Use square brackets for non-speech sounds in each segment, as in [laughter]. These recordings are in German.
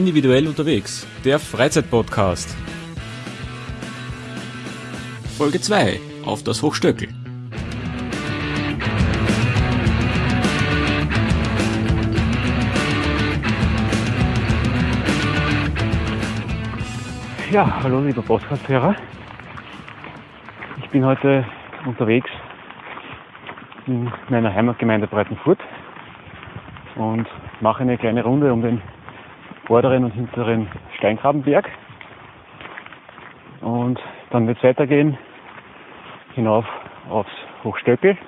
Individuell unterwegs, der Freizeitpodcast. Folge 2 auf das Hochstöckel. Ja, hallo lieber Podcast-Hörer. Ich bin heute unterwegs in meiner Heimatgemeinde Breitenfurt und mache eine kleine Runde um den vorderen und hinteren Steingrabenberg. Und dann wird es weitergehen hinauf aufs Hochstöckel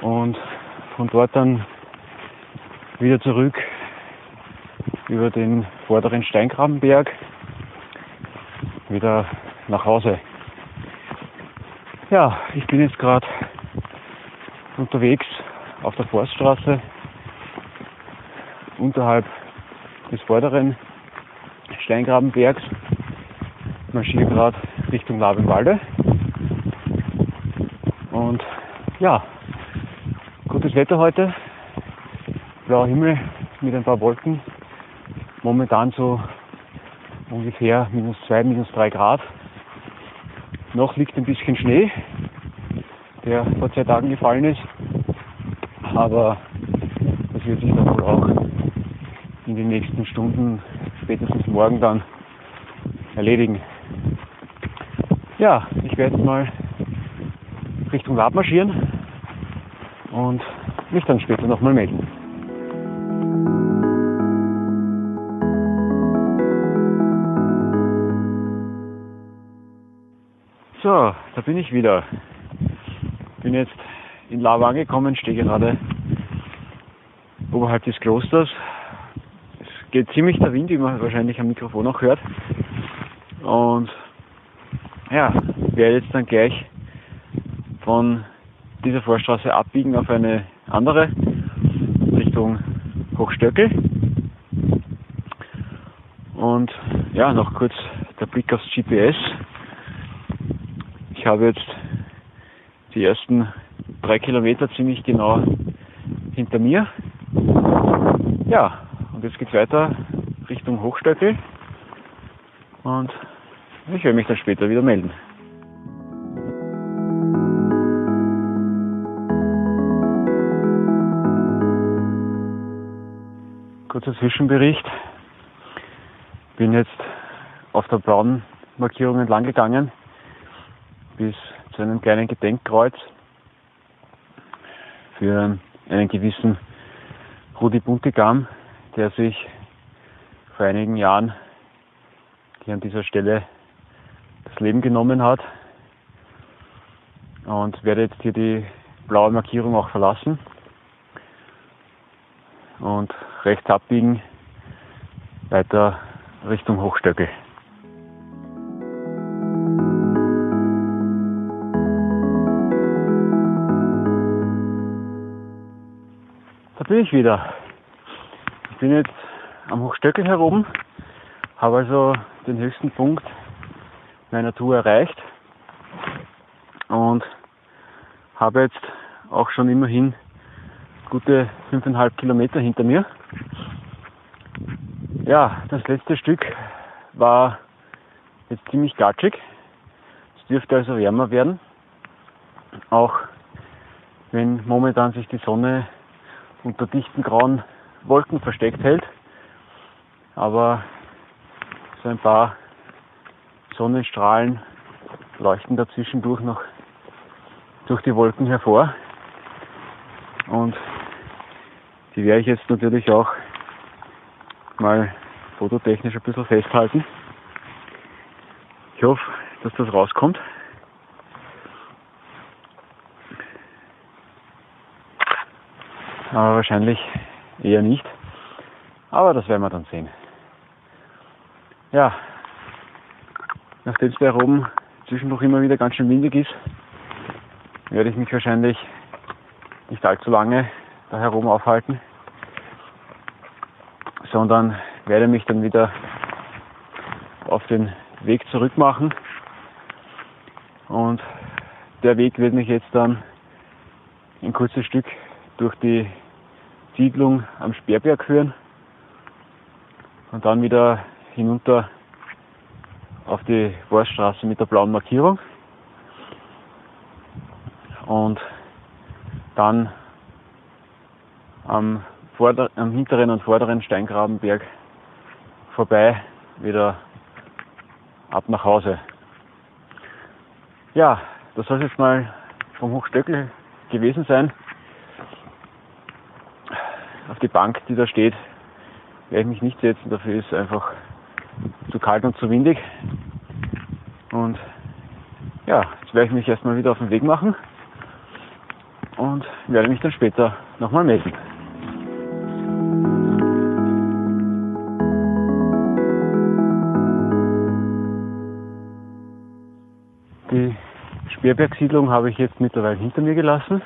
und von dort dann wieder zurück über den vorderen Steingrabenberg wieder nach Hause. Ja, ich bin jetzt gerade unterwegs auf der Forststraße unterhalb des vorderen Steingrabenbergs. Marschiere gerade Richtung Labenwalde. Und ja, gutes Wetter heute. Blauer Himmel mit ein paar Wolken. Momentan so ungefähr minus zwei, minus drei Grad. Noch liegt ein bisschen Schnee, der vor zwei Tagen gefallen ist. Aber das wird sich dann wohl auch in den nächsten Stunden, spätestens morgen dann erledigen. Ja, ich werde jetzt mal Richtung Lab marschieren und mich dann später nochmal melden. So, da bin ich wieder. Bin jetzt in Lava angekommen, stehe gerade oberhalb des Klosters. Geht ziemlich der Wind, wie man wahrscheinlich am Mikrofon auch hört. Und ja, werde jetzt dann gleich von dieser Vorstraße abbiegen auf eine andere Richtung Hochstöckel. Und ja, noch kurz der Blick aufs GPS. Ich habe jetzt die ersten drei Kilometer ziemlich genau hinter mir. Ja, und jetzt geht's weiter Richtung Hochstöckel. Und ich werde mich dann später wieder melden. Kurzer Zwischenbericht. Bin jetzt auf der blauen Markierung entlang gegangen bis zu einem kleinen Gedenkkreuz für einen gewissen Rudi Buntigam, der sich vor einigen Jahren hier an dieser Stelle das Leben genommen hat und werde jetzt hier die blaue Markierung auch verlassen und rechts abbiegen weiter Richtung Hochstöckel. Da bin ich wieder. Ich bin jetzt am Hochstöckel herum, habe also den höchsten Punkt meiner Tour erreicht und habe jetzt auch schon immerhin gute 5,5 Kilometer hinter mir. Ja, das letzte Stück war jetzt ziemlich gatschig. Es dürfte also wärmer werden. Auch wenn momentan sich die Sonne unter dichten grauen Wolken versteckt hält. Aber so ein paar Sonnenstrahlen leuchten dazwischendurch noch durch die Wolken hervor. Und die werde ich jetzt natürlich auch mal fototechnisch ein bisschen festhalten. Ich hoffe, dass das rauskommt. Aber wahrscheinlich eher nicht. Aber das werden wir dann sehen. Ja, nachdem es da oben zwischendurch immer wieder ganz schön windig ist, werde ich mich wahrscheinlich nicht allzu lange da herum aufhalten, sondern werde mich dann wieder auf den Weg zurück machen. Und der Weg wird mich jetzt dann ein kurzes Stück durch die Siedlung am Sperrberg führen. und dann wieder hinunter auf die Forststraße mit der blauen Markierung und dann am, vorder-, am hinteren und vorderen Steingrabenberg vorbei wieder ab nach Hause. Ja, das soll es jetzt mal vom Hochstöckel gewesen sein. Die Bank, die da steht, werde ich mich nicht setzen. Dafür ist einfach zu kalt und zu windig. Und ja, jetzt werde ich mich erstmal wieder auf den Weg machen und werde mich dann später nochmal melden. Die Speerbergsiedlung habe ich jetzt mittlerweile hinter mir gelassen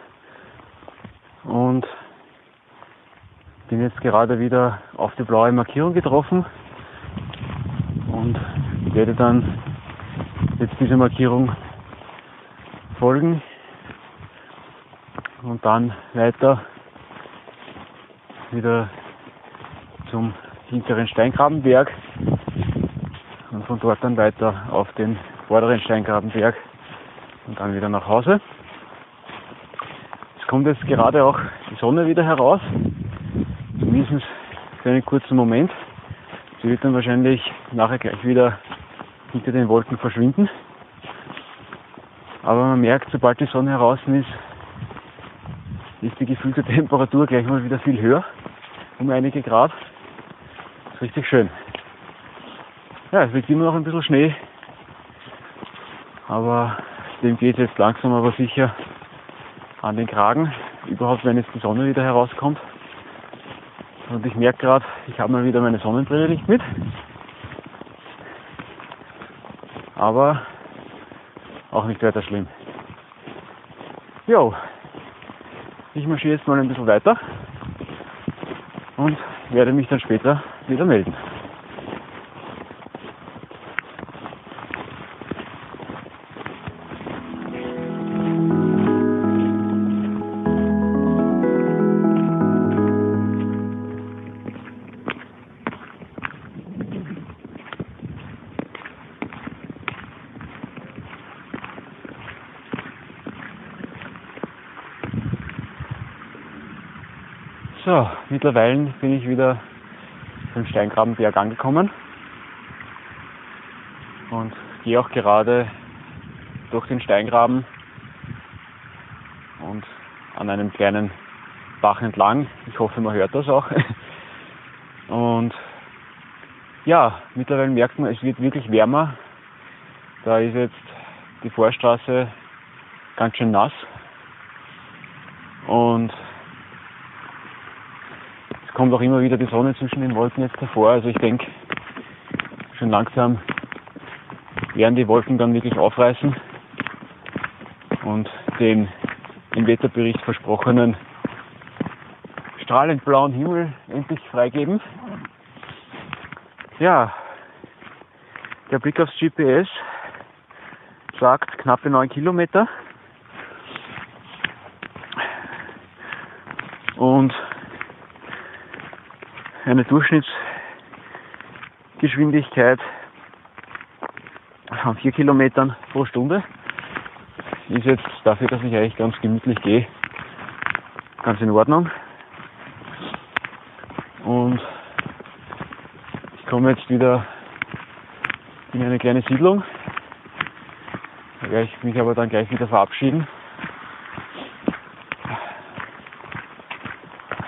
und bin jetzt gerade wieder auf die blaue Markierung getroffen und werde dann jetzt dieser Markierung folgen und dann weiter wieder zum hinteren Steingrabenberg und von dort dann weiter auf den vorderen Steingrabenberg und dann wieder nach Hause. Es kommt jetzt gerade auch die Sonne wieder heraus, zumindest für einen kurzen Moment. Sie wird dann wahrscheinlich nachher gleich wieder hinter den Wolken verschwinden. Aber man merkt, sobald die Sonne heraus ist, ist die gefühlte [laughs] Temperatur gleich mal wieder viel höher, um einige Grad. Ist richtig schön. Ja, es liegt immer noch ein bisschen Schnee, aber dem geht jetzt langsam aber sicher an den Kragen, überhaupt wenn jetzt die Sonne wieder herauskommt. Und ich merke gerade, ich habe mal wieder meine Sonnenbrille nicht mit. Aber auch nicht weiter schlimm. Jo, ich marschiere jetzt mal ein bisschen weiter und werde mich dann später wieder melden. So, mittlerweile bin ich wieder beim Steingrabenberg angekommen und gehe auch gerade durch den Steingraben und an einem kleinen Bach entlang. Ich hoffe, man hört das auch. [laughs] Und ja, mittlerweile merkt man, es wird wirklich wärmer. Da ist jetzt die Vorstraße ganz schön nass. Und kommt auch immer wieder die Sonne zwischen den Wolken jetzt hervor. Also ich denke, schon langsam werden die Wolken dann wirklich aufreißen und den im Wetterbericht versprochenen strahlend blauen Himmel endlich freigeben. Ja, der Blick aufs GPS sagt knappe 9 Kilometer. Und eine Durchschnittsgeschwindigkeit von 4 Kilometern pro Stunde. Ist jetzt dafür, dass ich eigentlich ganz gemütlich gehe, ganz in Ordnung. Und ich komme jetzt wieder in eine kleine Siedlung. Da werde ich mich aber dann gleich wieder verabschieden.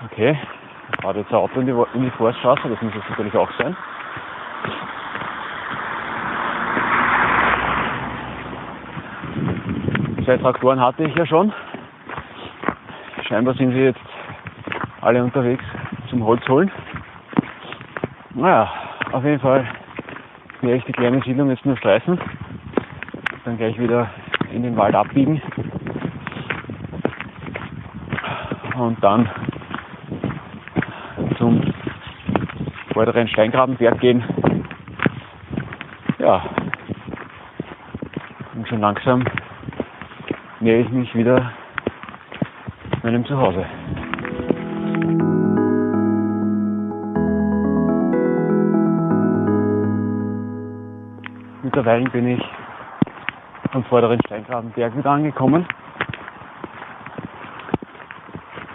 Okay, fahrt jetzt ein Auto in die, in die Forststraße, das muss es natürlich auch sein. Zwei Traktoren hatte ich ja schon. Scheinbar sind sie jetzt alle unterwegs zum Holz holen. Naja, auf jeden Fall werde ich die kleine Siedlung jetzt nur streifen. Dann gleich wieder in den Wald abbiegen. Und dann vorderen Steingrabenberg gehen. Ja. Und schon langsam nähe ich mich wieder meinem Zuhause. Mittlerweile bin ich am vorderen Steingrabenberg wieder angekommen.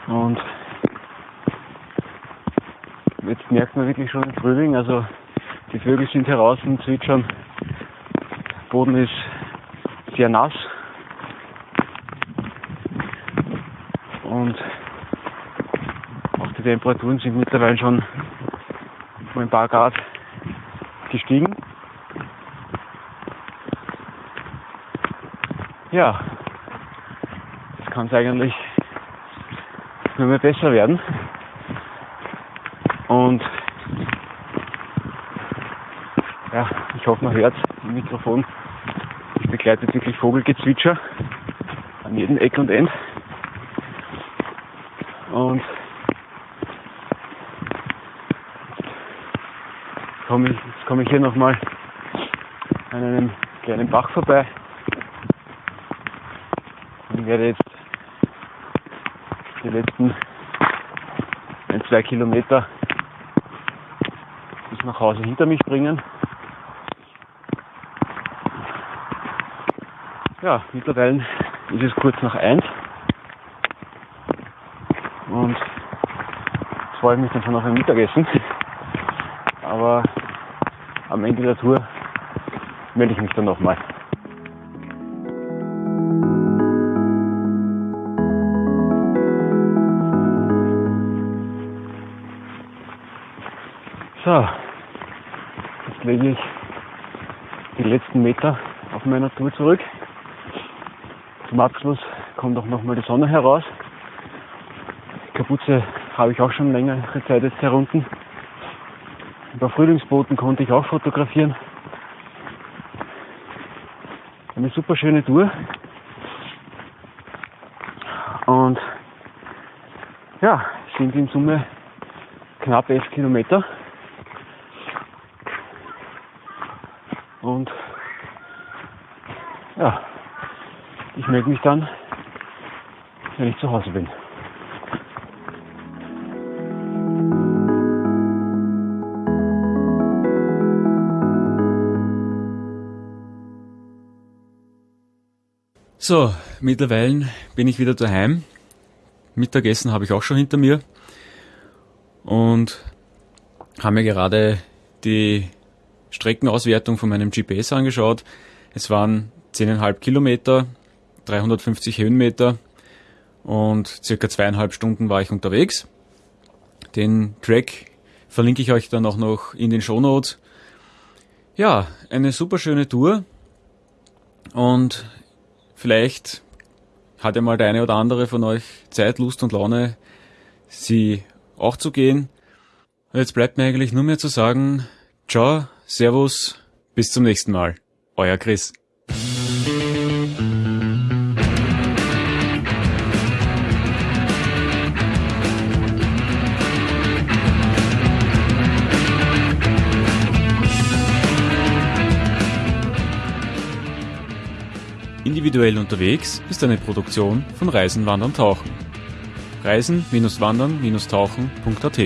Und merkt man wirklich schon den Frühling, also die Vögel sind heraus und zwitschern. Der Boden ist sehr nass. Und auch die Temperaturen sind mittlerweile schon um ein paar Grad gestiegen. Ja, das kann es eigentlich nur mehr besser werden. Und ja, ich hoffe, man hört im Mikrofon. Es begleitet wirklich Vogelgezwitscher an jedem Eck und End. Und ich, jetzt komme ich hier nochmal an einem kleinen Bach vorbei und werde jetzt die letzten ein, zwei Kilometer bis nach Hause hinter mich bringen. Ja, mittlerweile ist es kurz nach eins und jetzt freue ich mich dann schon auf ein Mittagessen. Aber am Ende der Tour melde ich mich dann nochmal. So, jetzt lege ich die letzten Meter auf meiner Tour zurück. Zum Abschluss kommt auch nochmal die Sonne heraus. Die Kapuze habe ich auch schon längere Zeit jetzt herunten. Ein paar Frühlingsboten konnte ich auch fotografieren. Eine super schöne Tour. Und ja, sind in Summe knapp 11 Kilometer. Und ja, melde mich dann, wenn ich zu Hause bin. So, mittlerweile bin ich wieder daheim. Mittagessen habe ich auch schon hinter mir. Und habe mir gerade die Streckenauswertung von meinem GPS angeschaut. Es waren 10,5 Kilometer, 350 Höhenmeter und circa zweieinhalb Stunden war ich unterwegs. Den Track verlinke ich euch dann auch noch in den Show Notes. Ja, eine super schöne Tour und vielleicht hat ja mal der eine oder andere von euch Zeit, Lust und Laune, sie auch zu gehen. Jetzt bleibt mir eigentlich nur mehr zu sagen, ciao, servus, bis zum nächsten Mal. Euer Chris. Individuell unterwegs ist eine Produktion von Reisen, Wandern, Tauchen. Reisen-Wandern-Tauchen.at